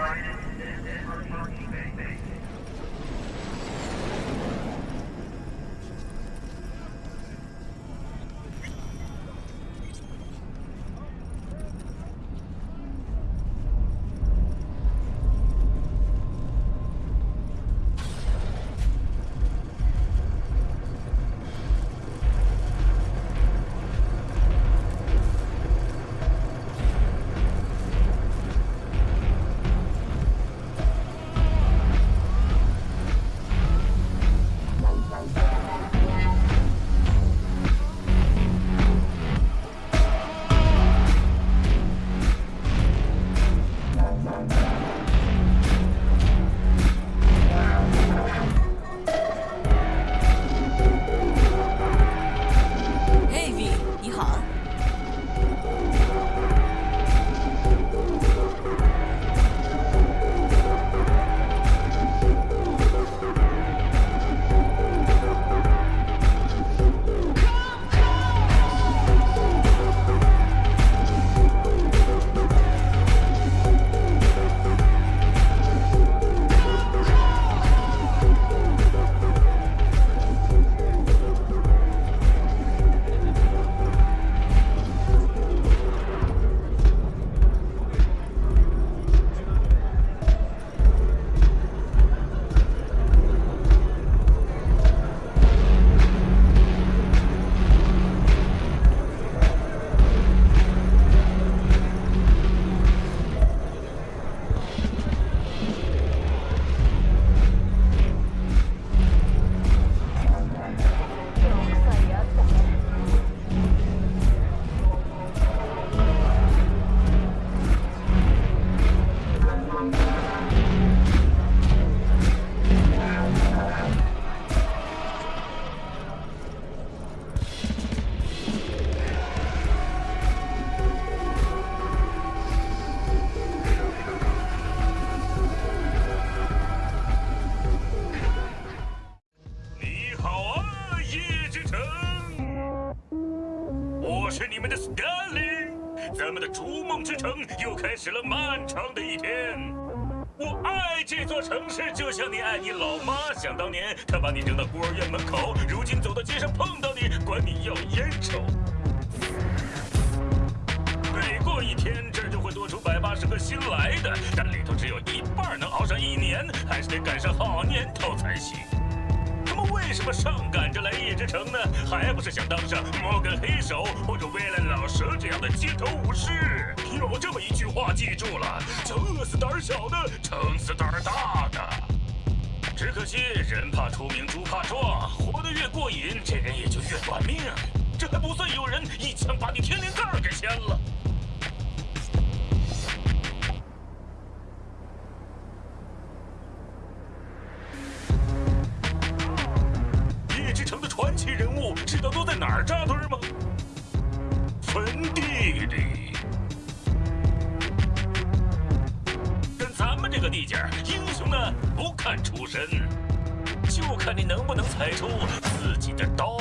全然あるよ。是你们的 Scully，咱们的逐梦之城又开始了漫长的一天。我爱这座城市，就像你爱你老妈。想当年，她把你扔到孤儿院门口，如今走到街上碰到你，管你要烟抽。每过一天，这儿就会多出百八十个新来的，但里头只有一半能熬上一年，还是得赶上好年头才行。他们为什么上赶着来夜之城呢？还不是想当上摩根黑手或者威廉老蛇这样的街头武士？有这么一句话，记住了：叫饿死胆小的，撑死胆大的。只可惜人怕出名猪怕壮，活得越过瘾，这人也就越短命。这还不算有人一枪把你天灵盖给掀了。哪儿扎堆吗？坟地里。跟咱们这个地界儿，英雄呢不看出身，就看你能不能踩出自己的刀。